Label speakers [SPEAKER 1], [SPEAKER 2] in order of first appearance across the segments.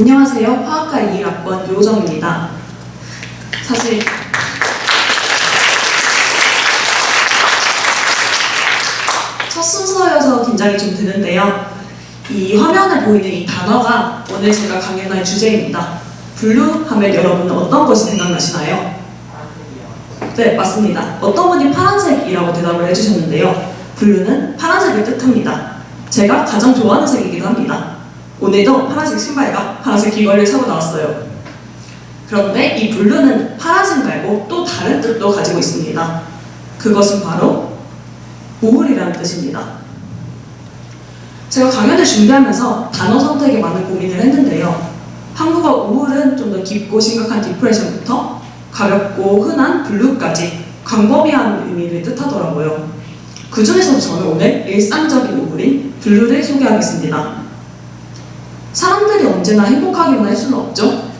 [SPEAKER 1] 안녕하세요. 화학과 2학번 요정입니다. 사실 첫 순서여서 긴장이 좀 되는데요. 이 화면에 보이는 이 단어가 오늘 제가 강연할 주제입니다. blue 하면 여러분은 어떤 것이 생각나시나요? 네, 맞습니다. 어떤 분이 파란색이라고 대답을 해주셨는데요. blue는 파란색을 뜻합니다. 제가 가장 좋아하는 색이기도 합니다. 오늘도 파란색 신발과 파란색 귀걸이를 차고 나왔어요. 그런데 이 blue는 파란색 말고 또 다른 뜻도 가지고 있습니다. 그것은 바로 우울이라는 뜻입니다. 제가 강연을 준비하면서 단어 선택에 많은 고민을 했는데요. 한국어 우울은 좀 더 깊고 심각한 depression부터 가볍고 흔한 blue까지 광범위한 의미를 뜻하더라고요. 그 중에서도 저는 오늘 일상적인 우울인 블루를 소개하겠습니다. 언제나 행복하기만 할 수는 없죠.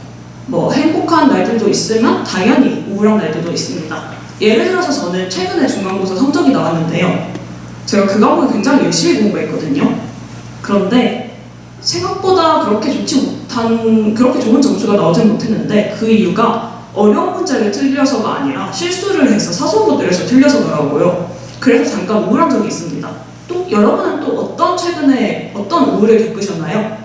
[SPEAKER 1] 뭐 행복한 날들도 있으면 당연히 우울한 날들도 있습니다. 예를 들어서 저는 최근에 중간고사 성적이 나왔는데요. 제가 그 과목을 굉장히 열심히 공부했거든요. 그런데 생각보다 그렇게 좋지 못한 그렇게 좋은 점수가 나오지 못했는데 그 이유가 어려운 문제를 틀려서가 아니라 실수를 해서 사소문들에서 틀려서더라고요. 그래서 잠깐 우울한 적이 있습니다. 또 여러분은 또 어떤 최근에 어떤 우울을 겪으셨나요?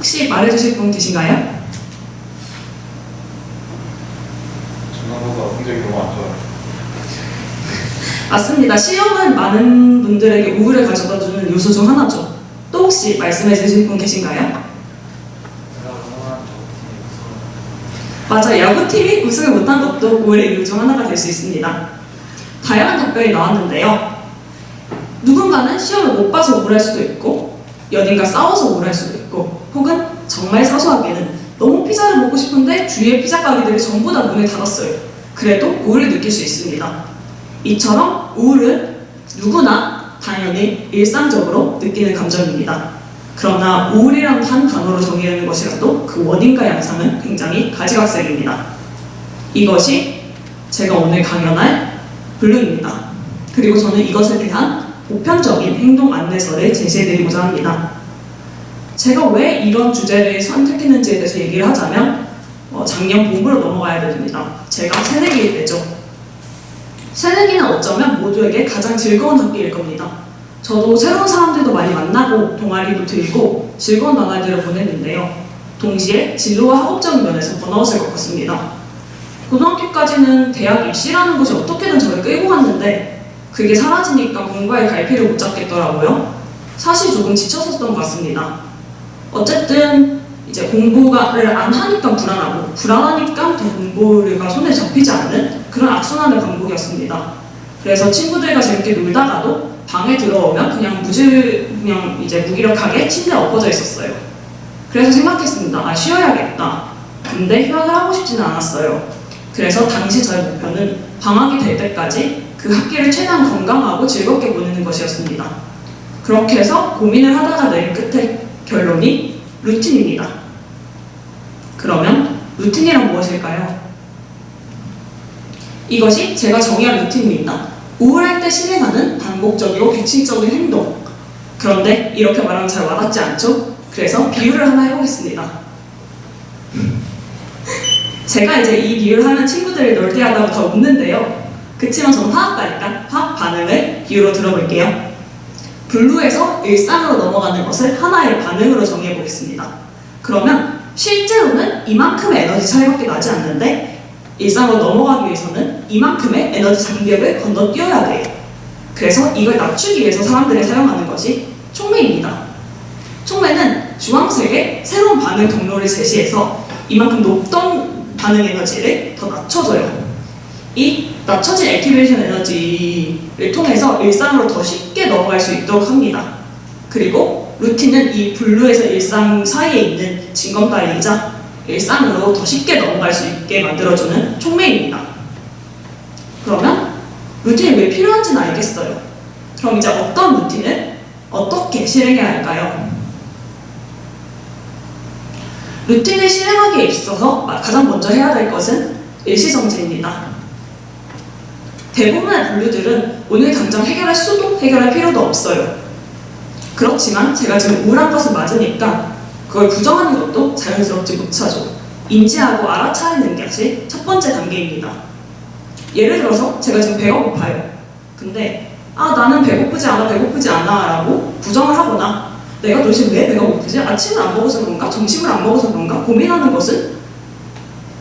[SPEAKER 1] 혹시 말해주실 분 계신가요?
[SPEAKER 2] 중간고사 성적이 너무 안 좋아요.
[SPEAKER 1] 맞습니다. 시험은 많은 분들에게 우울을 가져다주는 요소 중 하나죠. 또 혹시 말씀해 주실 분 계신가요? 맞아, 야구팀이 우승을 못한 것도 우울의 이유 중 하나가 될 수 있습니다. 다양한 답변이 나왔는데요. 누군가는 시험을 못 봐서 우울할 수도 있고, 연인과 싸워서 우울할 수도 있고, 혹은 정말 사소하게는 너무 피자를 먹고 싶은데 주위의 피자 가게들이 전부 다 문을 닫았어요. 그래도 우울을 느낄 수 있습니다. 이처럼 우울은 누구나 당연히 일상적으로 느끼는 감정입니다. 그러나 우울이란 한 단어로 정의하는 것이라도 그 원인과 양상은 굉장히 가지각색입니다. 이것이 제가 오늘 강연할 블루입니다. 그리고 저는 이것에 대한 보편적인 행동 안내서를 제시해드리고자 합니다. 제가 왜 이런 주제를 선택했는지에 대해서 얘기를 하자면 어, 작년 봄으로 넘어가야 됩니다. 제가 새내기일 때죠. 새내기는 어쩌면 모두에게 가장 즐거운 학기일 겁니다. 저도 새로운 사람들도 많이 만나고 동아리도 들고 즐거운 나날들을 보냈는데요. 동시에 진로와 학업적인 면에서 번아웃을 겪었습니다. 고등학교까지는 대학 입시라는 것이 어떻게든 저를 끌고 갔는데 그게 사라지니까 공부에 갈피를 못 잡겠더라고요. 사실 조금 지쳤었던 것 같습니다. 어쨌든 이제 공부를 안 하니까 불안하고 불안하니까 더 공부가 손에 잡히지 않는 그런 악순환의 반복이었습니다. 그래서 친구들과 재밌게 놀다가도 방에 들어오면 그냥 무질 그냥 이제 무기력하게 침대에 엎어져 있었어요. 그래서 생각했습니다. 아 쉬어야겠다. 근데 휴학을 하고 싶지는 않았어요. 그래서 당시 저의 목표는 방학이 될 때까지 그 학기를 최대한 건강하고 즐겁게 보내는 것이었습니다. 그렇게 해서 고민을 하다가 내린 끝에 결론이 루틴입니다. 그러면 루틴이란 무엇일까요? 이것이 제가 정의한 루틴입니다. 우울할 때 실행하는 반복적이고 규칙적인 행동. 그런데 이렇게 말하면 잘 와닿지 않죠? 그래서 비유를 하나 해보겠습니다. 제가 이제 이 비유를 하면 친구들이 널뛰하다고 더 웃는데요. 그치만 저는 화학과니까 화학 반응을 비유로 들어볼게요. 블루에서 일상으로 넘어가는 것을 하나의 반응으로 정의해 보겠습니다. 그러면 실제로는 이만큼의 에너지 차이밖에 나지 않는데 일상으로 넘어가기 위해서는 이만큼의 에너지 장벽을 건너뛰어야 돼요. 그래서 이걸 낮추기 위해서 사람들이 사용하는 것이 촉매입니다. 촉매는 주황색의 새로운 반응 경로를 제시해서 이만큼 높던 반응 에너지를 더 낮춰줘요. 이 낮춰진 activation 에너지를 통해서 일상으로 더 쉽게 넘어갈 수 있도록 합니다. 그리고 루틴은 이 블루에서 일상 사이에 있는 징검다리이자 일상으로 더 쉽게 넘어갈 수 있게 만들어주는 촉매입니다. 그러면 루틴이 왜 필요한지는 알겠어요. 그럼 이제 어떤 루틴을 어떻게 실행해야 할까요? 루틴을 실행하기에 있어서 가장 먼저 해야 될 것은 일시정지입니다. 대부분의 분류들은 오늘 당장 해결할 수도 해결할 필요도 없어요. 그렇지만 제가 지금 우울한 것을 맞으니까 그걸 부정하는 것도 자연스럽지 못하죠. 인지하고 알아차리는 것이 첫 번째 단계입니다. 예를 들어서 제가 지금 배가 고파요. 근데 아 나는 배고프지 않아 배고프지 않아 라고 부정을 하거나 내가 도대체 왜 배가 고프지? 아침을 안 먹어서 그런가? 점심을 안 먹어서 그런가? 고민하는 것은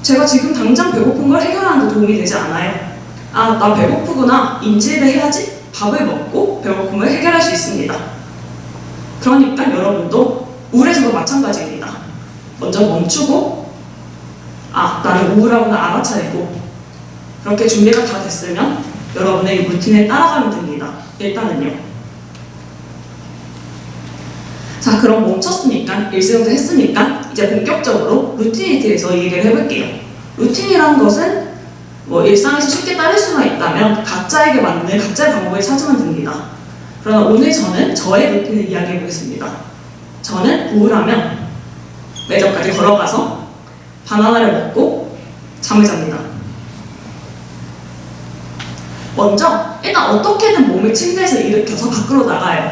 [SPEAKER 1] 제가 지금 당장 배고픈 걸 해결하는 데 도움이 되지 않아요. 아, 나 배고프구나. 인지를 해야지 밥을 먹고 배고픔을 해결할 수 있습니다. 그러니까 여러분도 우울해서도 마찬가지입니다. 먼저 멈추고, 아, 나는 우울하구나 알아차리고, 그렇게 준비가 다 됐으면 여러분의 이 루틴에 따라가면 됩니다. 일단은요. 자, 그럼 멈췄으니까, 일승도 했으니까, 이제 본격적으로 루틴에 대해서 얘기를 해볼게요. 루틴이라는 것은 뭐 일상에서 쉽게 따를 수만 있다면 각자에게 맞는 각자의 방법을 찾으면 됩니다. 그러나 오늘 저는 저의 루틴을 이야기해 보겠습니다. 저는 우울하면 매점까지 걸어가서 바나나를 먹고 잠을 잡니다. 먼저 일단 어떻게든 몸을 침대에서 일으켜서 밖으로 나가요.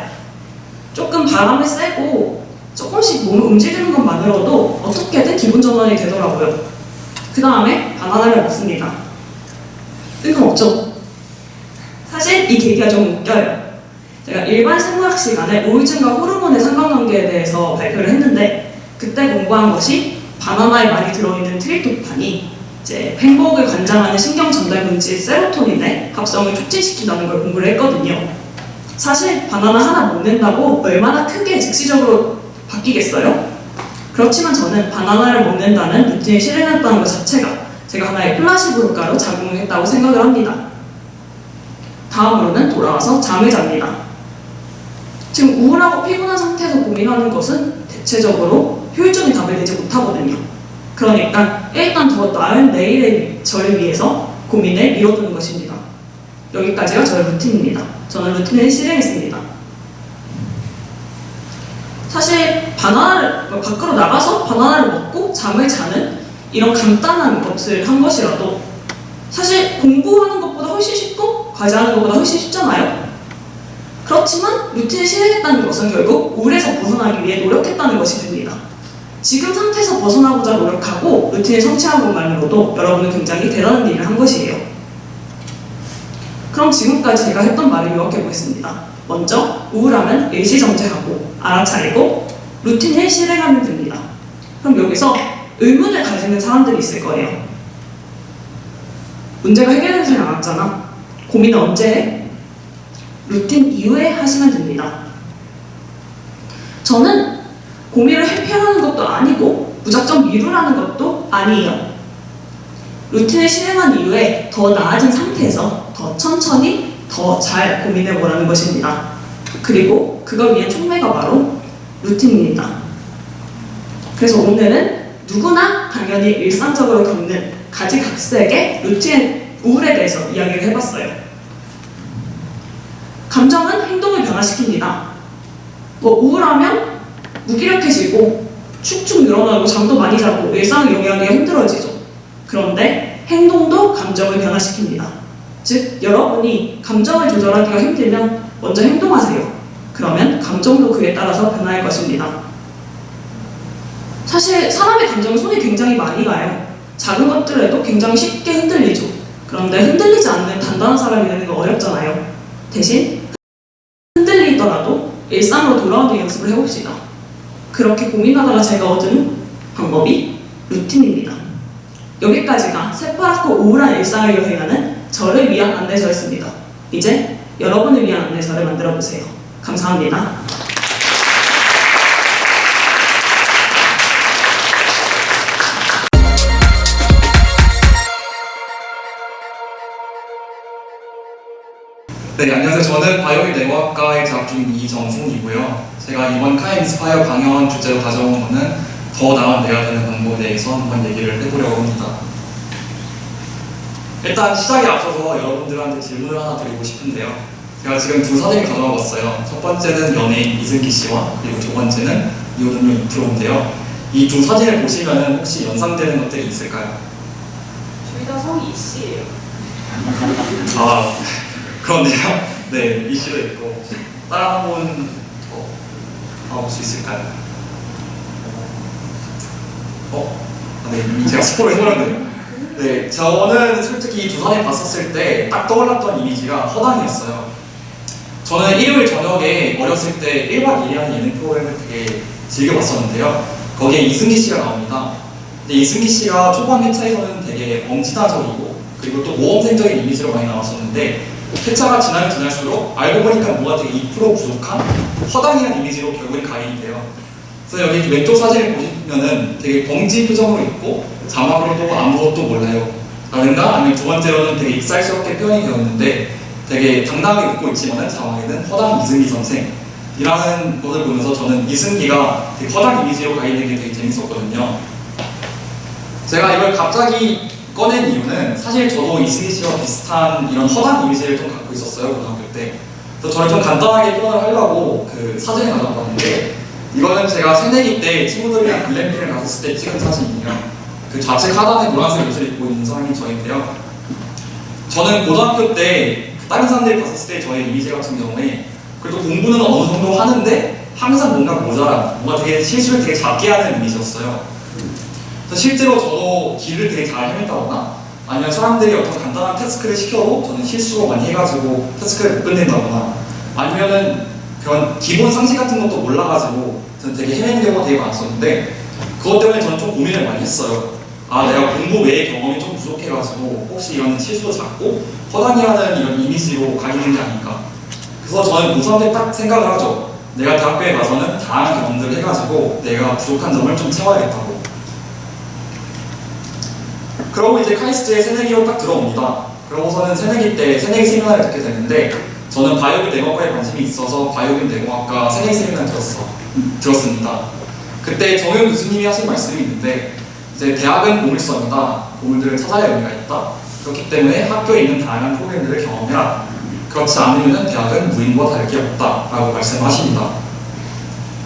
[SPEAKER 1] 조금 바람을 쐬고 조금씩 몸을 움직이는 것만으로도 어떻게든 기분 전환이 되더라고요. 그 다음에 바나나를 먹습니다. 뜬금없죠? 사실 이 계기가 좀 웃겨요. 제가 일반 생물학 시간에 우울증과 호르몬의 상관관계에 대해서 발표를 했는데 그때 공부한 것이 바나나에 많이 들어있는 트립토판이 이제 행복을 관장하는 신경 전달 물질 세로토닌의 합성을 촉진시킨다는 걸 공부를 했거든요. 사실 바나나 하나 먹는다고 얼마나 크게 즉시적으로 바뀌겠어요? 그렇지만 저는 바나나를 먹는다는 루틴을 실행했다는 것 자체가 제가 하나의 플라시보 효과로 작용을 했다고 생각을 합니다. 다음으로는 돌아와서 잠을 잡니다. 지금 우울하고 피곤한 상태에서 고민하는 것은 대체적으로 효율적인 답을 내지 못하거든요. 그러니까 일단 더 나은 내일의 저를 위해서 고민을 미뤄두는 것입니다. 여기까지가 저의 루틴입니다. 저는 루틴을 실행했습니다. 사실 바나나를 뭐 밖으로 나가서 바나나를 먹고 잠을 자는 이런 간단한 것을 한 것이라도 사실 공부하는 것보다 훨씬 쉽고 과제하는 것보다 훨씬 쉽잖아요. 그렇지만 루틴을 실행했다는 것은 결국 우울에서 벗어나기 위해 노력했다는 것이 됩니다. 지금 상태에서 벗어나고자 노력하고 루틴을 성취한 것만으로도 여러분은 굉장히 대단한 일을 한 것이에요. 그럼 지금까지 제가 했던 말을 요약해 보겠습니다. 먼저 우울하면 일시정지하고 알아차리고 루틴을 실행하면 됩니다. 그럼 여기서 의문을 가지는 사람들이 있을 거예요. 문제가 해결되지 않았잖아. 고민은 언제 해? 루틴 이후에 하시면 됩니다. 저는 고민을 해결하는 것도 아니고 무작정 미루라는 것도 아니에요. 루틴을 실행한 이후에 더 나아진 상태에서 더 천천히 더 잘 고민해 보라는 것입니다. 그리고 그걸 위한 촉매가 바로 루틴입니다. 그래서 오늘은 누구나 당연히 일상적으로 겪는 가지각색의 루틴 우울에 대해서 이야기를 해봤어요. 감정은 행동을 변화시킵니다. 뭐 우울하면 무기력해지고 축축 늘어나고 잠도 많이 자고 일상을 영위하기가 힘들어지죠. 그런데 행동도 감정을 변화시킵니다. 즉 여러분이 감정을 조절하기가 힘들면 먼저 행동하세요. 그러면 감정도 그에 따라서 변화할 것입니다. 사실 사람의 감정은 손이 굉장히 많이 가요. 작은 것들에도 굉장히 쉽게 흔들리죠. 그런데 흔들리지 않는 단단한 사람이 되는 건 어렵잖아요. 대신 흔들리더라도 일상으로 돌아오는 연습을 해봅시다. 그렇게 고민하다가 제가 얻은 방법이 루틴입니다. 여기까지가 새파랗고 우울한 일상을 여행하는 저를 위한 안내서였습니다. 이제 여러분을 위한 안내서를 만들어 보세요. 감사합니다.
[SPEAKER 3] 네, 안녕하세요. 저는 바이오일 내과학과에 재학 중인 이정승이고요. 제가 이번 카인 인스파이어 강연 주제로 가져온 거는 더 나은 내가 되는 방법에 대해서 한번 얘기를 해보려고 합니다. 일단 시작에 앞서서 여러분들한테 질문을 하나 드리고 싶은데요. 제가 지금 두 사진을 가져와 봤어요. 첫 번째는 연예인 이승기 씨와 그리고 두 번째는 이호동료 이프로인데요. 이 두 사진을 보시면 혹시 연상되는 것들이 있을까요?
[SPEAKER 1] 둘 다 성이 이씨예요.
[SPEAKER 3] 아 그런데요. 네, 이 씨도 있고 분 어, 볼수 있을까요? 어? 아, 네, 제가 해버렸네요. 네, 저는 솔직히 이 두산에 봤었을 때 딱 떠올랐던 이미지가 허당이었어요. 저는 일요일 저녁에 어렸을 때 1박 2일 하는 예능 프로그램을 되게 즐겨봤었는데요. 거기에 이승기 씨가 나옵니다. 근데 이승기 씨가 초반 회차에서는 되게 엄지다적이고 그리고 또 모험생적인 이미지로 많이 나왔었는데 회차가 지나면 지날수록 알고 보니까 뭐가 되게 2% 부족한 허당이라는 이미지로 결국엔 각인이 돼요. 그래서 여기 왼쪽 사진을 보시면은 되게 벙지 표정으로 있고 자막으로도 아무것도 몰라요. 라든가 아니면 두 번째로는 되게 익살스럽게 표현이 되었는데 되게 당당하게 웃고 있지만은 자막에는 허당 이승기 선생 이라는 것을 보면서 저는 이승기가 되게 허당 이미지로 가인된 게 되게 재밌었거든요. 제가 이걸 갑자기 꺼낸 이유는 사실 저도 이승기 씨와 비슷한 이런 허당 이미지를 좀 갖고 있었어요 고등학교 때. 그래서 저를 좀 간단하게 표현을 하려고 그 사진을 가져왔는데 이거는 제가 새내기 때 친구들이랑 글램핑을 갔을 때 찍은 사진이에요. 그 좌측 하단에 노란색 옷을 입고 있는 사람이 저인데요. 저는 고등학교 때 다른 사람들이 봤을 때 저의 이미지 같은 경우에 그래도 공부는 어느 정도 하는데 항상 뭔가 모자란, 뭔가 되게 실수를 되게 작게 하는 이미지였어요. 그래서 실제로 저도 길을 되게 잘 헤맸다거나 아니면 사람들이 어떤 간단한 태스크를 시켜도 저는 실수로 많이 해가지고 태스크를 못 끝낸다거나 아니면은 그런 기본 상식 같은 것도 몰라가지고 저는 되게 헤매는 경우가 되게 많았었는데 그것 때문에 저는 좀 고민을 많이 했어요. 아 내가 공부 외의 경험이 좀 부족해가지고 혹시 이런 실수도 작고 허당이 하는 이런 이미지로 각인된 게 아닌가. 그래서 저는 고3 때딱 생각을 하죠. 내가 대학교에 가서는 다양한 경험들을 해가지고 내가 부족한 점을 좀 채워야겠다고 그러고 이제 카이스트에 새내기로 딱 들어옵니다 그러고서는 새내기 때 새내기 세미나를 듣게 되는데 저는 바이오기 내과과에 관심이 있어서 바이오기 내과학과 새내기 세미나 들었어 들었습니다 그때 정영 교수님이 하신 말씀이 있는데 이제 대학은 보물섬이다. 보물들을 찾아야 의미가 있다. 그렇기 때문에 학교에 있는 다양한 프로그램들을 경험해라. 그렇지 않으면 대학은 무인과 다를 게 없다 라고 말씀하십니다.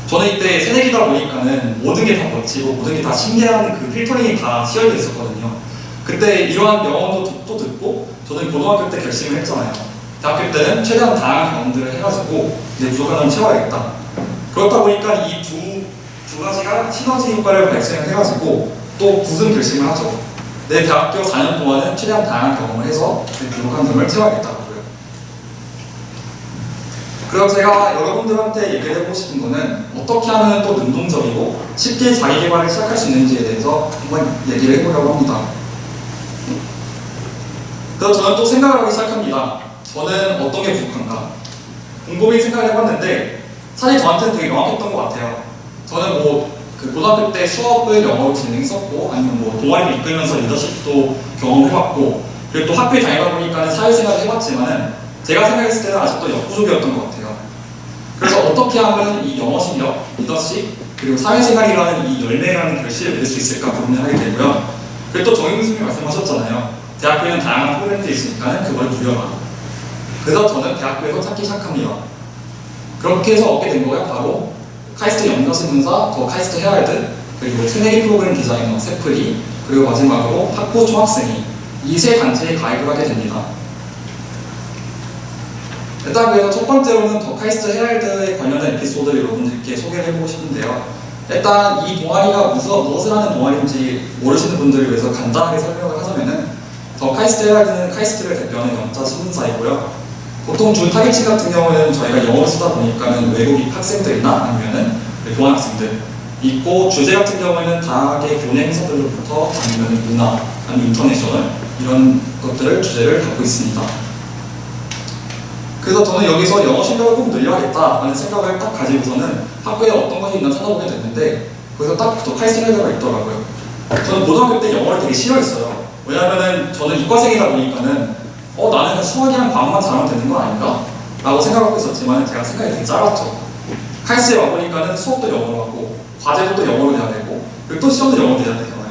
[SPEAKER 3] 저는 이때 새내기다 보니까는 모든 게 다 멋지고 모든 게 다 신기한 그 필터링이 다 씌어져 있었거든요. 그때 이러한 명언도 또- 또 듣고 저는 고등학교 때 결심을 했잖아요. 대학교 때는 최대한 다양한 경험들을 해가지고 내 부족한 점을 채워야겠다. 그렇다 보니까 이 두 두 가지가 시너지 효과를 발생을 해가지고 또 무슨 결심을 하죠. 내 대학교 4년 동안은 최대한 다양한 경험을 해서 내 부족한 점을 채워야겠다고요. 그럼 제가 여러분들한테 얘기를 해보고 싶은 거는 어떻게 하면 또 능동적이고 쉽게 자기 개발을 시작할 수 있는지에 대해서 한번 얘기를 해보려고 합니다. 그래서 저는 또 생각을 하기 시작합니다. 저는 어떤 게 부족한가? 곰곰이 생각을 해봤는데 사실 저한테는 되게 명확했던 것 같아요. 저는 뭐 그 고등학교 때 수업을 영어로 진행했었고 아니면 뭐 동아리를 이끌면서 리더십도 경험해봤고 그리고 또 학교에 다니다 보니까는 사회생활을 해봤지만은 제가 생각했을 때는 아직도 역부족이었던 것 같아요. 그래서 어떻게 하면 이 영어 실력, 리더십 그리고 사회생활이라는 이 열매라는 결실을 맺을 수 있을까 고민을 하게 되고요. 그리고 또 정영 교수님 말씀하셨잖아요. 대학교에는 다양한 프로그램들이 있으니까는 그걸 누려라. 그래서 저는 대학교에서 찾기 시작합니다. 그렇게 해서 얻게 된 거가 바로 카이스트 영자신문사, The KAIST Herald, 그리고 새내기 프로그램 디자이너 세플리, 그리고 마지막으로 학부 총학생회 이 세 단체에 가입을 하게 됩니다. 일단 그래서 첫 번째로는 The KAIST Herald에 관련된 에피소드를 여러분들께 소개를 해보고 싶은데요. 일단 이 동아리가 무슨, 무엇을 하는 동아리인지 모르시는 분들을 위해서 간단하게 설명을 하자면은 The KAIST Herald는 카이스트를 대표하는 영자 신문사이고요. 보통 주 타겟층 같은 경우는 저희가 영어를 쓰다 보니까는 외국인 학생들이나 아니면은 교환 학생들 있고 주제 같은 경우에는 다양하게 교내 행사들로부터 아니면 문화 아니면 international 이런 것들을 주제를 갖고 있습니다. 그래서 저는 여기서 영어 실력을 꼭 늘려야겠다라는 생각을 딱 가지고서는 학교에 어떤 것이 있나 찾아보게 됐는데 거기서 딱더 카이스트레더가 있더라고요. 저는 고등학교 때 영어를 되게 싫어했어요. 왜냐면은 저는 이과생이다 보니까는 어 나는 수학이랑 과학만 잘하면 되는 거 아닌가? 라고 생각하고 있었지만 제가 생각이 되게 짧았죠. 카이스트에 와보니까는 수업도 영어로 하고 과제도 또 영어로 해야 되고 그리고 또 시험도 영어로 해야 되잖아요.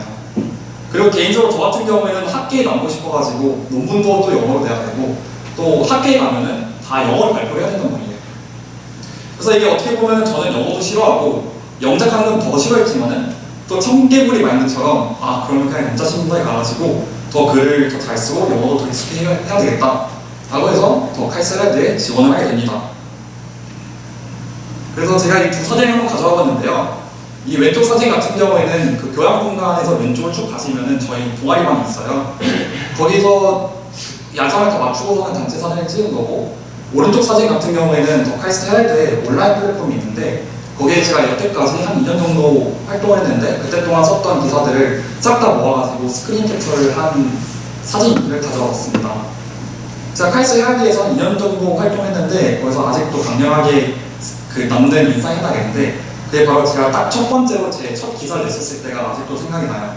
[SPEAKER 3] 그리고 개인적으로 저 같은 경우에는 학계에 남고 싶어가지고 논문도 또 영어로 돼야 되고 또 학계에 가면은 다 영어를 발표해야 된단 말이에요. 그래서 이게 어떻게 보면 저는 영어도 싫어하고 영작하는 건 더 싫어했지만은 또 청개구리 마인드처럼 아 그러면 그냥 영자신문사에 가가지고 더 글을 더 잘 쓰고 영어도 더 익숙해 해야, 되겠다 라고 해서 더 카이스라드에 지원을 하게 됩니다. 그래서 제가 이 두 사진을 한번 가져와 봤는데요. 이 왼쪽 사진 같은 경우에는 그 교양 공간에서 왼쪽을 쭉 가시면은 저희 동아리방이 있어요. 거기서 야상을 다 맞추고서는 단체 사진을 찍은 거고 오른쪽 사진 같은 경우에는 The Herald에 온라인 플랫폼이 있는데 거기에 제가 여태까지 한 2년 정도 활동을 했는데 그때 동안 썼던 기사들을 싹 다 모아가지고 스크린 캡처를 한 사진을 가져왔습니다. 제가 카이스트 헤럴드에서 2년 정도 활동했는데 거기서 아직도 강렬하게 그 남는 인상이 나겠는데 그게 바로 제가 딱 첫 번째로 제 첫 기사를 냈었을 때가 아직도 생각이 나요.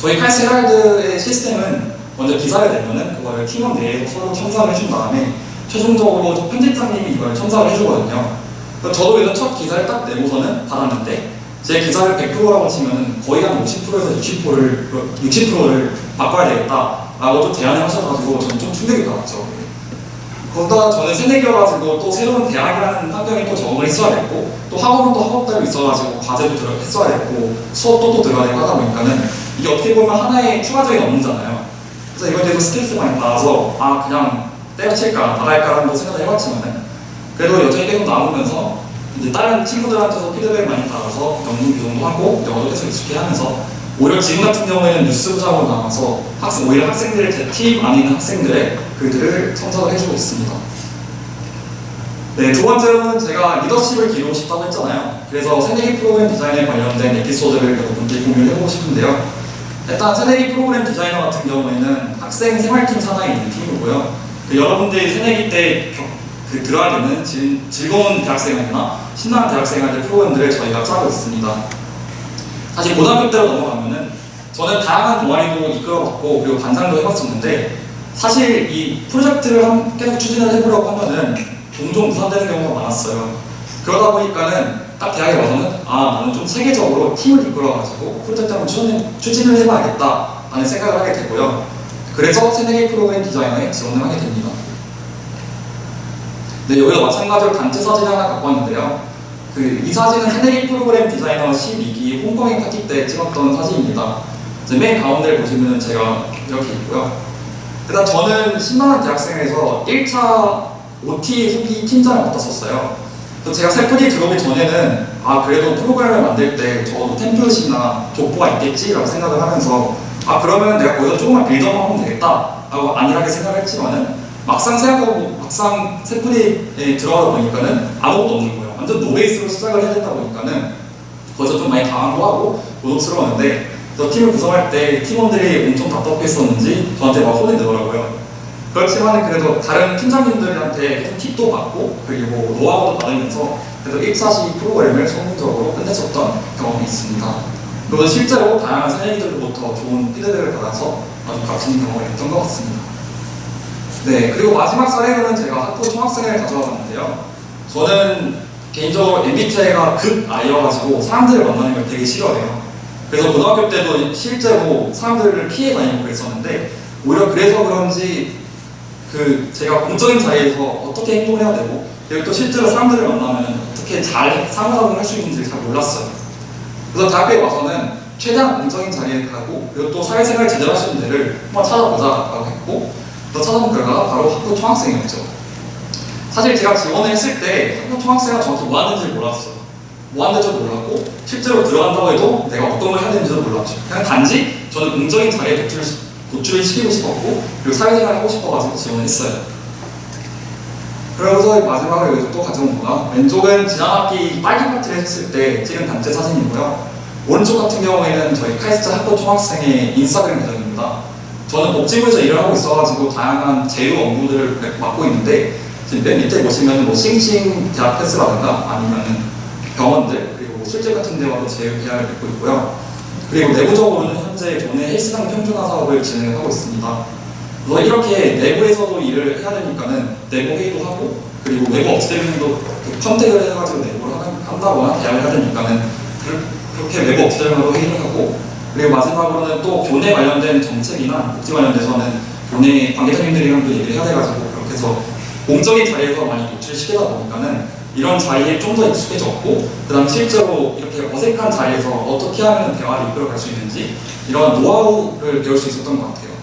[SPEAKER 3] 저희 카이스트 헤럴드의 시스템은 먼저 기사를 내면은 그거를 팀원 내에서 서로 첨삭을 해준 다음에 최종적으로 저 편집장님이 이걸 첨삭을 해주거든요. 저도 예전 첫 기사를 딱 내고서는 받았는데 제 기사를 100%라고 치면 거의 한 50%에서 60%를 60%를 바꿔야 되겠다라고 또 제안을 하셔가지고 저는 좀 충격이 받았죠. 거기다가 저는 새내기여가지고 또 새로운 대학이라는 환경에 또 적응을 했어야 됐고 또 학원도 학업대로 있어가지고 과제도 들어 했어야 됐고 수업도 또 들어야 되고 하다 보니까는 이게 어떻게 보면 하나의 추가적인 업무잖아요. 그래서 이거에 대해서 스트레스 많이 받아서 아 그냥 때려칠까 나갈까라는 생각을 해봤지만은 그래도 여전히 계속 나오면서 이제 다른 친구들한테서 피드백을 많이 받아서 영문 교정도 하고 영어도 계속 익숙해 하면서 오히려 지금 같은 경우에는 뉴스 부장으로 나와서 학생, 오히려 학생들의 제팀 안에 있는 학생들의 글들을 첨삭을 해주고 있습니다. 네, 두 번째로는 제가 리더십을 기르고 싶다고 했잖아요. 그래서 새내기 프로그램 디자인에 관련된 에피소드를 여러분께 공유를 해보고 싶은데요. 일단 새내기 프로그램 디자이너 같은 경우에는 학생 생활팀 산하에 있는 팀이고요. 그 여러분들이 새내기 때 겨- 그 들어야 되는 즐, 즐거운 대학생활이나 신나는 대학생활의 프로그램들을 저희가 짜고 있습니다. 사실 고등학교 때로 넘어가면은 저는 다양한 동아리도 이끌어봤고 그리고 반장도 해봤었는데 사실 이 프로젝트를 한- 계속 추진을 해보려고 하면은 종종 무산되는 경우가 많았어요. 그러다 보니까는 딱 대학에 와서는 아 나는 좀 체계적으로 팀을 이끌어가지고 프로젝트 한번 추진, 추진을 해봐야겠다 라는 생각을 하게 되고요. 그래서 새내기 프로그램 디자이너에 지원을 하게 됩니다. 네, 여기도 마찬가지로 단체 사진 하나 갖고 왔는데요. 그 이 사진은 새내기 프로그램 디자이너 12기 홈커밍 파티 때 찍었던 사진입니다. 이제 맨 가운데를 보시면 제가 이렇게 있고요. 일단 저는 신나는 대학생에서 1차 OT 후기 팀장을 맡았었어요. 제가 세프디 들어오기 전에는 아 그래도 프로그램을 만들 때 적어도 템플릿이나 족보가 있겠지라고 생각을 하면서 아 그러면 내가 거기서 조금만 빌드업만 하면 되겠다 라고 안일하게 생각을 했지만은 막상 생각하고 막상 세프디에 들어가다 보니까는 아무것도 없는 거예요. 완전 노베이스로 시작을 해야 되다 보니까는 거기서 좀 많이 당황도 하고 고독스러웠는데 그래서 팀을 구성할 때 팀원들이 엄청 답답했었는지 저한테 막 혼을 내더라고요. 그렇지만 그래도 다른 팀장님들한테 팁도 받고 그리고 노하우도 받으면서 그래도 1사시 프로그램을 성공적으로 끝냈었던 경험이 있습니다. 그리고 실제로 다양한 새내기들로부터 좋은 피드백을 받아서 아주 값진 경험을 했던 것 같습니다. 네, 그리고 마지막 사례로는 제가 학부 총학생회를 가져와 봤는데요. 저는 개인적으로 MBTI가 극 I여가지고 사람들을 만나는 걸 되게 싫어해요. 그래서 고등학교 때도 실제로 사람들을 피해 다니고 그랬었는데 오히려 그래서 그런지 그 제가 공적인 자리에서 어떻게 행동을 해야 되고 그리고 또 실제로 사람들을 만나면 어떻게 잘 상호작용을 할 수 있는지 잘 몰랐어요. 그래서 대학교에 와서는 최대한 공적인 자리에 가고 그리고 또 사회생활 제대로 할 수 있는 데를 한번 찾아보자라고 했고 또 찾아본 결과가 바로 학부 총학생이었죠. 사실 제가 지원을 했을 때 학부 총학생회가 정확히 뭐 하는지 몰랐어요. 뭐 하는지도 몰랐고 실제로 들어간다고 해도 내가 어떤 걸 해야 되는지도 몰랐죠. 그냥 단지 저는 공적인 자리에 도출을, 시- 도출을 시키고 싶었고 그리고 사회생활을 하고 싶어가지고 지원을 했어요. 그러고서 마지막으로 여기서 또 가져온 거가 왼쪽은 지난 학기 빨기 파티를 했을 때 찍은 단체 사진이고요. 오른쪽 같은 경우에는 저희 카이스트 학부 총학생의 인스타그램 계정입니다. 저는 복지부에서 일을 하고 있어가지고 다양한 제휴 업무들을 맡고 있는데 지금 맨 밑에 보시면 뭐 싱싱 대학 패스라든가 아니면 병원들 그리고 뭐 술집 같은 데와도 제휴 계약을 맺고 있고요. 그리고 내부적으로는 현재 교내 헬스장 평준화 사업을 진행하고 있습니다. 그래서 이렇게 내부에서도 일을 해야 되니까는 내부 회의도 하고 그리고 외부 업체들도 그 컨택을 해가지고 내부를 한다거나 대화를 해야 되니까는 그- 그렇게 외부 업체들과도 회의를 하고 그리고 마지막으로는 또 교내 관련된 정책이나 복지 관련돼서는 교내 관계자님들이랑도 얘기를 해야 돼가지고 그렇게 해서 공적인 자리에서 많이 노출시키다 보니까는 이런 자리에 좀 더 익숙해졌고 그 다음 실제로 이렇게 어색한 자리에서 어떻게 하면 대화를 이끌어갈 수 있는지 이런 노하우를 배울 수 있었던 것 같아요.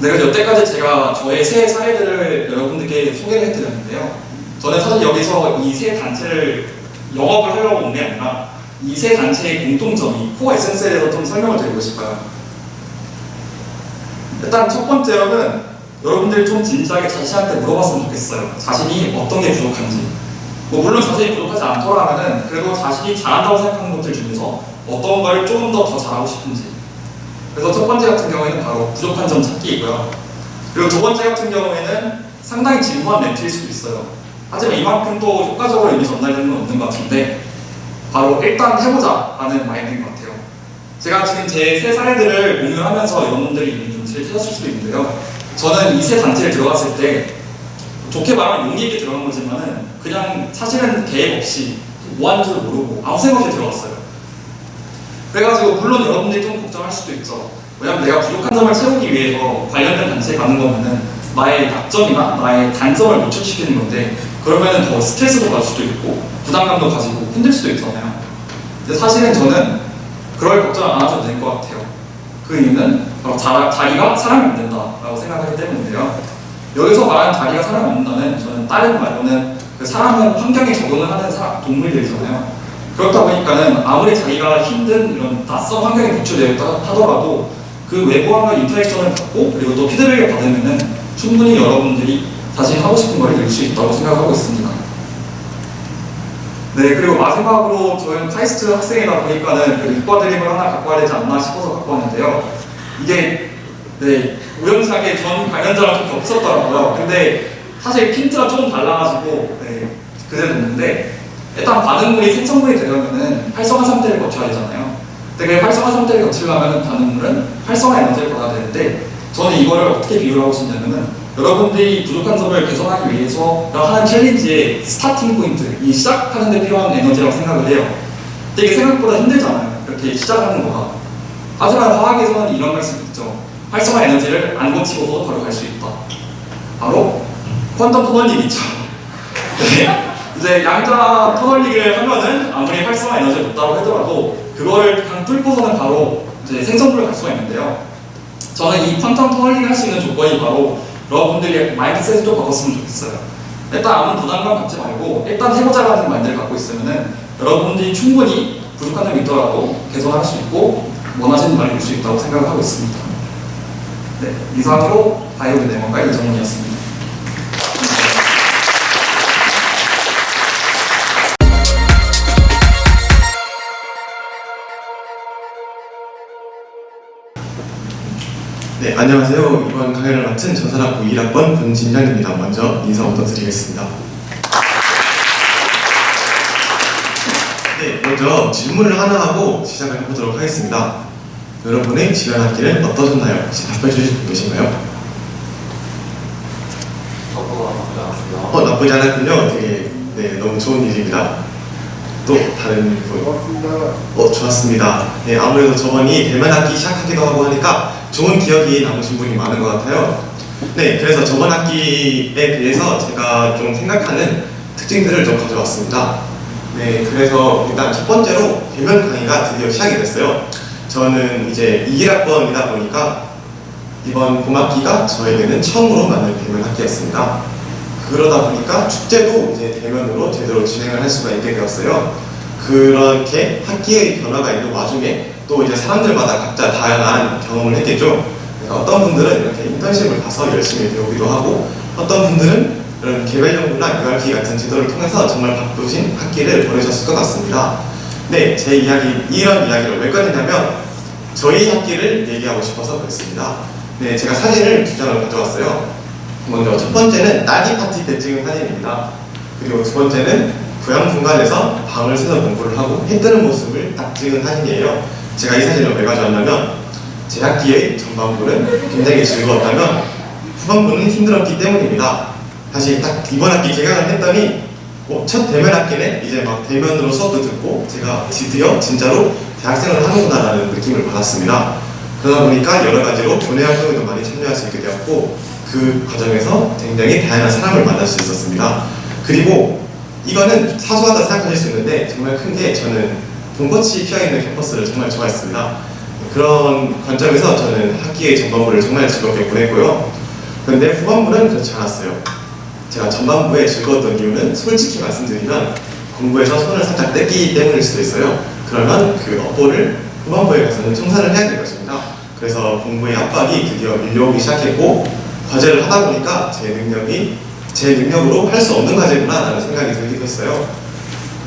[SPEAKER 3] 네, 그래서 여태까지 제가 저의 새 사례들을 여러분들께 소개를 해드렸는데요. 저는 사실 여기서 이 세 단체를 영업을 하려고 온 게 아니라 이 세 단체의 공통점이 코어 에센스에 대해서 좀 설명을 드리고 싶어요. 일단 첫 번째로는 여러분들이 좀 진지하게 자신한테 물어봤으면 좋겠어요. 자신이 어떤 게 부족한지. 뭐 물론 자신이 부족하지 않더라면은 그래도 자신이 잘한다고 생각하는 것들 중에서 어떤 걸 조금 더 더 잘하고 싶은지. 그래서 첫 번째 같은 경우에는 바로 부족한 점 찾기이고요. 그리고 두 번째 같은 경우에는 상당히 진부한 멘트일 수도 있어요. 하지만 이만큼 또 효과적으로 의미 전달되는 건 없는 것 같은데 바로 일단 해보자 라는 마인드인 것 같아요. 제가 지금 제 세 사례들을 공유하면서 여러분들이 이미 좀 찾았을 수도 있는데요. 저는 이 세 단체를 들어갔을 때 좋게 말하면 용기 있게 들어간 거지만은 그냥 사실은 계획 없이 뭐 하는 줄 모르고 아무 생각 없이 들어갔어요. 그래가지고 물론 여러분들이 좀 걱정할 수도 있죠. 왜냐면 내가 부족한 점을 채우기 위해서 관련된 단체에 가는 거면은 나의 약점이나 나의 단점을 노출시키는 건데 그러면은 더 스트레스도 받을 수도 있고 부담감도 가지고 힘들 수도 있잖아요. 근데 사실은 저는 그럴 걱정 안 하셔도 될 것 같아요. 그 이유는 바로 자, 자기가 사람이 안 된다라고 생각하기 때문인데요. 여기서 말하는 자기가 사람이 안 된다는 저는 다른 말로는 그 사람은 환경에 적응을 하는 사, 동물들이잖아요. 그렇다 보니까는 아무리 자기가 힘든 이런 낯선 환경에 노출되었다 하더라도 그 외부와의 인터랙션을 받고 그리고 또 피드백을 받으면은 충분히 여러분들이 자신이 하고 싶은 걸 이룰 수 있다고 생각하고 있습니다. 네, 그리고 마지막으로 저는 카이스트 학생이다 보니까는 그 이과 드림을 하나 갖고 와야 되지 않나 싶어서 갖고 왔는데요. 이게 네, 우연찮게 전 관련자랑 좀 겹쳤더라고요. 근데 사실 핀트가 조금 달라가지고 네, 그대로 뒀는데 일단 반응물이 생성물이 되려면은 활성화 상태를 거쳐야 되잖아요. 근데 그 활성화 상태를 거치려면 반응물은 활성화 에너지를 받아야 되는데 저는 이거를 어떻게 비유를 하고 싶냐면은 여러분들이 부족한 점을 개선하기 위해서 하는 챌린지의 스타팅 포인트, 이 시작하는 데 필요한 에너지라고 생각을 해요. 이게 생각보다 힘들잖아요. 이렇게 시작하는 거가. 하지만 화학에서는 이런 말씀이 있죠. 활성화 에너지를 안 고치고도 바로 갈 수 있다. 바로 quantum tunneling 있죠. 네. 이제 양자 tunneling을 하면은 아무리 활성화 에너지가 높다고 하더라도 그걸 그냥 뚫고서는 바로 이제 생성물을 갈 수가 있는데요. 저는 이 quantum tunneling을 할 수 있는 조건이 바로 여러분들이 mindset을 좀 바꿨으면 좋겠어요. 일단 아무 부담감 갖지 말고 일단 해보자라는 마인드를 갖고 있으면은 여러분들이 충분히 부족한 점이 있더라도 개선할 수 있고 원하시는 바를 이룰 수 있다고 생각을 하고 있습니다. 네, 이상으로 바이오 네모가 이정훈이었습니다.
[SPEAKER 4] 네, 안녕하세요. 이번 강의를 맡은 전산학부 1학번 권진장입니다. 먼저 인사 부탁드리겠습니다. 네, 먼저 질문을 하나 하고 시작을 해보도록 하겠습니다. 여러분의 지난 학기는 어떠셨나요? 혹시 답변해 주실 분 계신가요? 어, 나쁘지 않았군요. 되게 네, 너무 좋은 일입니다. 또 다른 분. 어, 좋았습니다. 네, 아무래도 저번이 대면 학기 시작하기도 하고 하니까 좋은 기억이 남으신 분이 많은 것 같아요. 네, 그래서 저번 학기에 비해서 제가 좀 생각하는 특징들을 좀 가져왔습니다. 네, 그래서 일단 첫 번째로 대면 강의가 드디어 시작이 됐어요. 저는 이제 21학번이다 보니까 이번 봄학기가 저에게는 처음으로 맞는 대면 학기였습니다. 그러다 보니까 축제도 이제 대면으로 제대로 진행을 할 수가 있게 되었어요. 그렇게 학기의 변화가 있는 와중에 또 이제 사람들마다 각자 다양한 경험을 했겠죠. 그러니까 어떤 분들은 이렇게 인턴십을 가서 열심히 배우기도 하고 어떤 분들은 이런 개별 연구나 URP 같은 지도를 통해서 정말 바쁘신 학기를 보내셨을 것 같습니다. 네, 제 이야기, 이런 이야기를 왜 꺼내냐면 저희 학기를 얘기하고 싶어서 그랬습니다. 네, 제가 사진을 두 장을 가져왔어요. 먼저 첫 번째는 딸기 파티 때 찍은 사진입니다. 그리고 두 번째는 고향 분간에서 방을 새서 공부를 하고 해 뜨는 모습을 딱 찍은 사진이에요. 제가 이 사진을 왜 가져왔냐면 제 학기의 전반부는 굉장히 즐거웠다면 후반부는 힘들었기 때문입니다. 사실 딱 이번 학기 개강을 했더니 어, 첫 대면 학기는 이제 막 대면으로 수업도 듣고 제가 드디어 진짜로 대학생을 하는구나 라는 느낌을 받았습니다. 그러다 보니까 여러 가지로 교내 활동에도 많이 참여할 수 있게 되었고 그 과정에서 굉장히 다양한 사람을 만날 수 있었습니다. 그리고 이거는 사소하다 생각하실 수 있는데 정말 큰 게 저는 봄꽃이 피어 있는 캠퍼스를 정말 좋아했습니다. 그런 관점에서 저는 학기의 전반부를 정말 즐겁게 보냈고요. 그런데 후반부는 그렇지 않았어요. 제가 전반부에 즐거웠던 이유는 솔직히 말씀드리면 공부에서 손을 살짝 뗐기 때문일 수도 있어요. 그러면 그 업보를 후반부에 가서는 청산을 해야 될 것입니다. 그래서 공부의 압박이 드디어 밀려오기 시작했고 과제를 하다 보니까 제 능력이 제 능력으로 할 수 없는 과제구나 라는 생각이 들기도 했어요.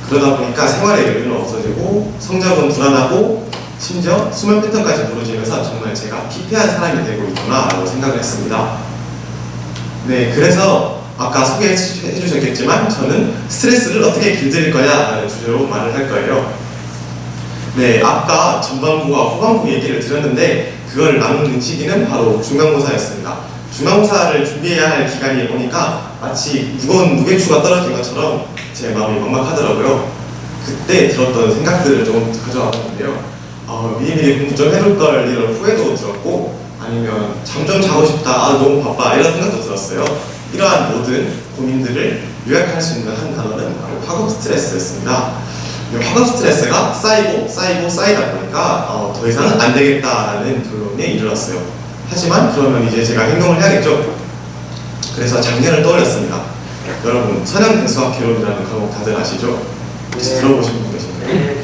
[SPEAKER 4] 그러다 보니까 생활의 여유는 없어지고 성적은 불안하고 심지어 수면 패턴까지 무너지면서 정말 제가 피폐한 사람이 되고 있구나 라고 생각을 했습니다. 네, 그래서 아까 소개해 주셨겠지만 저는 스트레스를 어떻게 길들일 거냐 라는 주제로 말을 할 거예요. 네, 아까 전반부와 후반부 얘기를 드렸는데 그걸 나누는 시기는 바로 중간고사였습니다. 중간고사를 준비해야 할 기간이 오니까 마치 무거운 무게추가 떨어진 것처럼 제 마음이 막막하더라고요. 그때 들었던 생각들을 조금 가져와 봤는데요. 어, 미리미리 공부 좀 해둘 걸 이런 후회도 들었고 아니면 잠 좀 자고 싶다, 아 너무 바빠 이런 생각도 들었어요. 이러한 모든 고민들을 요약할 수 있는 한 단어는 바로 학업 스트레스였습니다. 이 학업 스트레스가 쌓이고 쌓이고 쌓이다 보니까 어, 더 이상은 안 되겠다라는 결론에 이르렀어요. 하지만 그러면 이제 제가 행동을 해야겠죠. 그래서 작년을 떠올렸습니다. 여러분 선형대수학 개론이라는 과목 다들 아시죠? 혹시 들어보신 분 계신가요?
[SPEAKER 2] 네.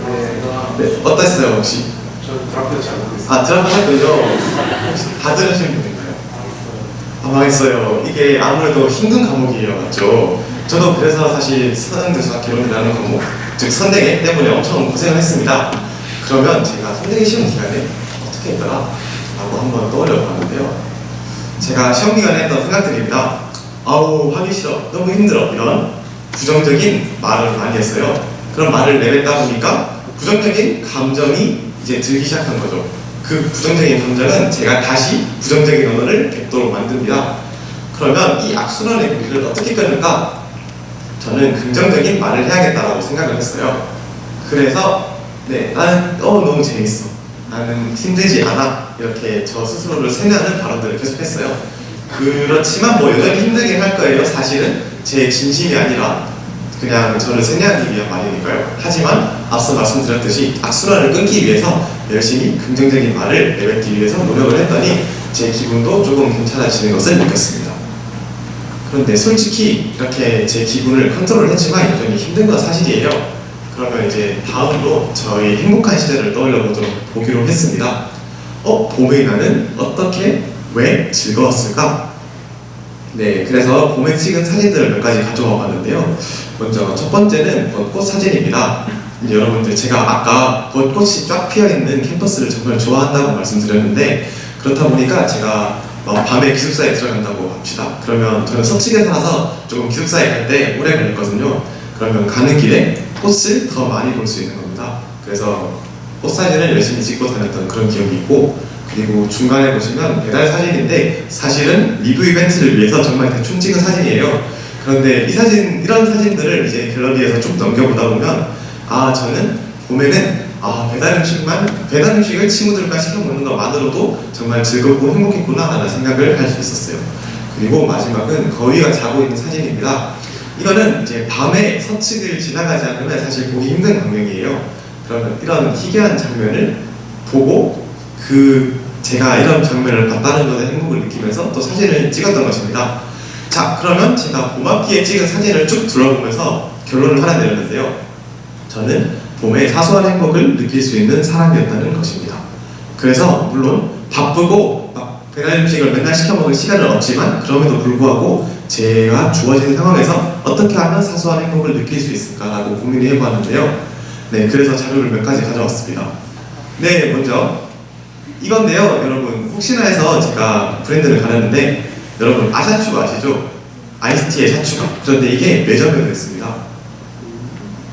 [SPEAKER 4] 네, 어땠어요 혹시?
[SPEAKER 2] 저 드라프트 잘 모르겠어요.
[SPEAKER 4] 아 드라마 할 거죠? 다 들으신 분인가요? 아 망했어요. 이게 아무래도 힘든 과목이에요, 맞죠? 저도 그래서 사실 선행대수학 개론이라는 과목, 즉 선대계 때문에 엄청 고생을 했습니다. 그러면 제가 선대계 시험 기간에 어떻게 했더라? 라고 한번 떠올려 봤는데요. 제가 시험 기간에 했던 생각들입니다. 아우 하기 싫어, 너무 힘들어 이런 부정적인 말을 많이 했어요. 그런 말을 내뱉다 보니까 부정적인 감정이 이제 들기 시작한 거죠. 그 부정적인 감정은 제가 다시 부정적인 언어를 뱉도록 만듭니다. 그러면 이 악순환의 고리를 어떻게 끊을까? 저는 긍정적인 말을 해야겠다라고 생각을 했어요. 그래서 네, 나는 어 너무 재밌어. 나는 힘들지 않아. 이렇게 저 스스로를 세뇌하는 발언들을 계속했어요. 그렇지만 뭐 여전히 힘들긴 할 거예요. 사실은 제 진심이 아니라 그냥 저를 세뇌하기 위한 말이니까요. 하지만 앞서 말씀드렸듯이 악순환을 끊기 위해서 열심히 긍정적인 말을 내뱉기 위해서 노력을 했더니 제 기분도 조금 괜찮아지는 것을 느꼈습니다. 그런데 솔직히 이렇게 제 기분을 컨트롤 했지만 여전히 힘든 건 사실이에요. 그러면 이제 다음으로 저희 행복한 시절을 떠올려 보도록 보기로 했습니다. 어, 봄의 나는 어떻게, 왜 즐거웠을까? 네, 그래서 봄에 찍은 사진들을 몇 가지 가져와 봤는데요. 먼저 첫 번째는 벚꽃 사진입니다. 여러분들 제가 아까 벚꽃이 쫙 피어 있는 캠퍼스를 정말 좋아한다고 말씀드렸는데 그렇다 보니까 제가 막 밤에 기숙사에 들어간다고 합시다. 그러면 저는 서측에 살아서 조금 기숙사에 갈 때 오래 걸렸거든요. 그러면 가는 길에 꽃을 더 많이 볼 수 있는 겁니다. 그래서 꽃 사진을 열심히 찍고 다녔던 그런 기억이 있고 그리고 중간에 보시면 배달 사진인데 사실은 리뷰 이벤트를 위해서 정말 대충 찍은 사진이에요. 그런데 이 사진 이런 사진들을 이제 갤러리에서 쭉 넘겨보다 보면 아 저는 봄에는 아 배달 음식만 배달 음식을 친구들과 시켜 먹는 것만으로도 정말 즐겁고 행복했구나 라는 생각을 할 수 있었어요. 그리고 마지막은 거위가 자고 있는 사진입니다. 이거는 이제 밤에 서측을 지나가지 않으면 사실 보기 힘든 광경이에요. 그러면 이런 희귀한 장면을 보고 그 제가 이런 장면을 봤다는 것에 행복을 느끼면서 또 사진을 찍었던 것입니다. 자, 그러면 제가 봄학기에 찍은 사진을 쭉 둘러보면서 결론을 하나 내렸는데요. 저는 봄의 사소한 행복을 느낄 수 있는 사람이었다는 것입니다. 그래서 물론 바쁘고 막 배달 음식을 맨날 시켜 먹을 시간은 없지만 그럼에도 불구하고 제가 주어진 상황에서 어떻게 하면 사소한 행복을 느낄 수 있을까라고 고민을 해보았는데요. 네, 그래서 자료를 몇 가지 가져왔습니다. 네, 먼저 이건데요, 여러분 혹시나 해서 제가 브랜드를 가렸는데 여러분 아샤추 아시죠? 아이스티의 샤추가 그런데 이게 매점에 있습니다.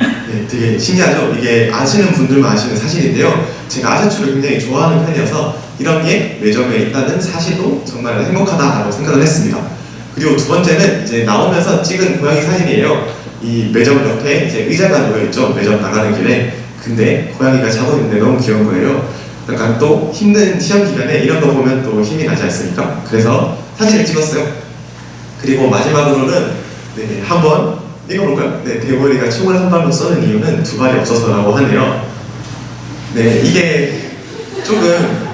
[SPEAKER 4] 네, 되게 신기하죠? 이게 아시는 분들만 아시는 사실인데요. 제가 아샤추를 굉장히 좋아하는 편이어서 이런 게 매점에 있다는 사실도 정말 행복하다라고 생각을 했습니다. 그리고 두 번째는 이제 나오면서 찍은 고양이 사진이에요. 이 매점 옆에 이제 의자가 놓여 있죠. 매점 나가는 길에. 근데 고양이가 자고 있는데 너무 귀여운 거예요. 약간 또 힘든 시험 기간에 이런 거 보면 또 힘이 나지 않습니까? 그래서 사진을 찍었어요. 그리고 마지막으로는 네, 한번 읽어볼까요? 네, 대머리가 총을 한 발로 쏘는 이유는 두 발이 없어서라고 하네요. 네, 이게 조금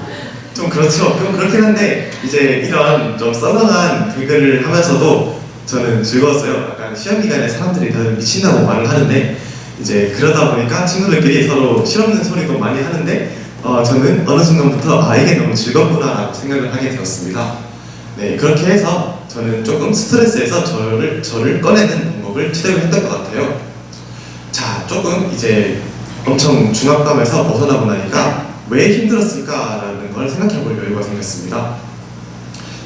[SPEAKER 4] 좀 그렇죠. 좀 그렇긴 한데 이제 이런 좀 썰렁한 개그를 하면서도 저는 즐거웠어요. 약간 시험 기간에 사람들이 다들 미친다고 말을 하는데 이제 그러다 보니까 친구들끼리 서로 실없는 소리도 많이 하는데 어, 저는 어느 순간부터 아 이게 너무 즐겁구나라고 생각을 하게 되었습니다. 네 그렇게 해서 저는 조금 스트레스에서 저를 저를 꺼내는 방법을 취득을 했던 것 같아요. 자 조금 이제 엄청 중압감에서 벗어나고 나니까 왜 힘들었을까라는 걸 생각해 볼 여유가 생겼습니다.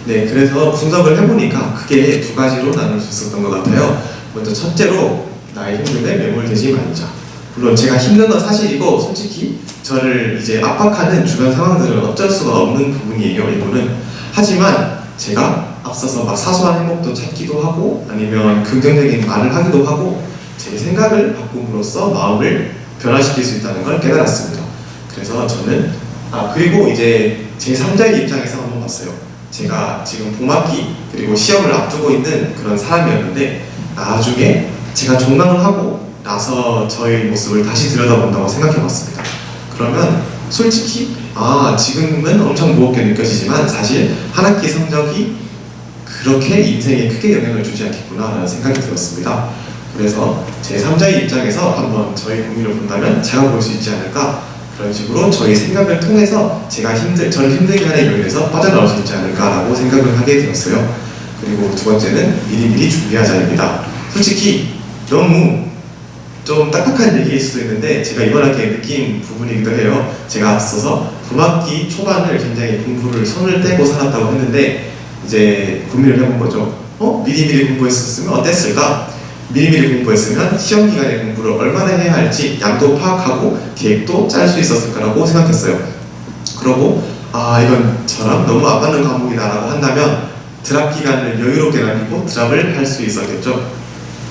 [SPEAKER 4] 네, 그래서 분석을 해보니까 크게 두 가지로 나눌 수 있었던 것 같아요. 먼저 첫째로 나의 힘듦에 매몰되지 말자. 물론 제가 힘든 건 사실이고 솔직히 저를 이제 압박하는 주변 상황들은 어쩔 수가 없는 부분이에요. 일부는 하지만 제가 앞서서 막 사소한 행복도 찾기도 하고 아니면 긍정적인 말을 하기도 하고 제 생각을 바꿈으로써 마음을 변화시킬 수 있다는 걸 깨달았습니다. 그래서 저는 아 그리고 이제 제 3자의 입장에서 한번 봤어요. 제가 지금 봄학기 그리고 시험을 앞두고 있는 그런 사람이었는데 나중에 제가 종강을 하고 나서 저의 모습을 다시 들여다본다고 생각해봤습니다. 그러면 솔직히 아 지금은 엄청 무겁게 느껴지지만 사실 한 학기 성적이 그렇게 인생에 크게 영향을 주지 않겠구나 라는 생각이 들었습니다. 그래서 제 3자의 입장에서 한번 저희 고민을 본다면 제가 볼 수 있지 않을까 그런 식으로 저희 생각을 통해서 제가 힘들, 저를 힘들게 하는 요인에서 빠져나올 수 있지 않을까라고 생각을 하게 되었어요. 그리고 두 번째는 미리미리 준비하자입니다. 솔직히 너무 좀 딱딱한 얘기일 수도 있는데 제가 이번 학기에 느낀 부분이기도 해요. 제가 앞서서 봄학기 초반을 굉장히 공부를 손을 떼고 살았다고 했는데 이제 고민을 해본 거죠. 어? 미리미리 공부했었으면 어땠을까? 미리미리 공부했으면 시험 기간에 공부를 얼마나 해야 할지 양도 파악하고 계획도 짤 수 있었을 거라고 생각했어요. 그러고 아 이건 저랑 너무 안 맞는 과목이다라고 한다면 드랍 기간을 여유롭게 남기고 드랍을 할 수 있었겠죠.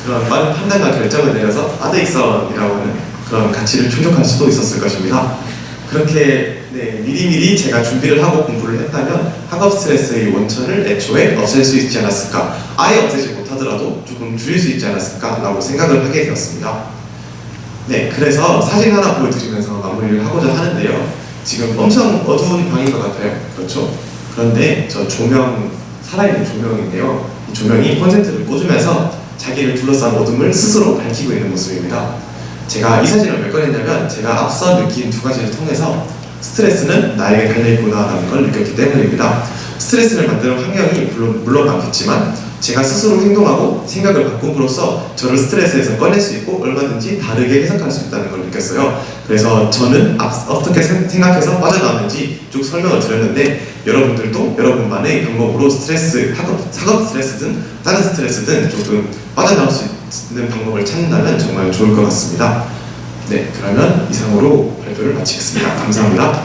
[SPEAKER 4] 그런 빠른 판단과 결정을 내려서 아드익선이라고 하는 그런 가치를 충족할 수도 있었을 것입니다. 그렇게 네, 미리미리 제가 준비를 하고 공부를 했다면 학업 스트레스의 원천을 애초에 없앨 수 있지 않았을까 아예 없애지 못하더라도 조금 줄일 수 있지 않았을까 라고 생각을 하게 되었습니다. 네, 그래서 사진 하나 보여드리면서 마무리를 하고자 하는데요. 지금 엄청 어두운 방인 것 같아요. 그렇죠? 그런데 저 조명, 살아있는 조명인데요. 이 조명이 콘센트를 꽂으면서 자기를 둘러싼 어둠을 스스로 밝히고 있는 모습입니다. 제가 이 사진을 왜 꺼냈냐면 제가 앞서 느낀 두 가지를 통해서 스트레스는 나에게 달려있구나라는 걸 느꼈기 때문입니다. 스트레스를 만드는 환경이 물론, 물론 많겠지만 제가 스스로 행동하고 생각을 바꿈으로써 저를 스트레스에서 꺼낼 수 있고 얼마든지 다르게 해석할 수 있다는 걸 느꼈어요. 그래서 저는 앞- 어떻게 생- 생각해서 빠져나왔는지 쭉 설명을 드렸는데 여러분들도 여러분만의 방법으로 스트레스, 학업, 학업 스트레스든 다른 스트레스든 조금 빠져나올 수 있는 방법을 찾는다면 정말 좋을 것 같습니다. 네, 그러면 이상으로 발표를 마치겠습니다. 감사합니다.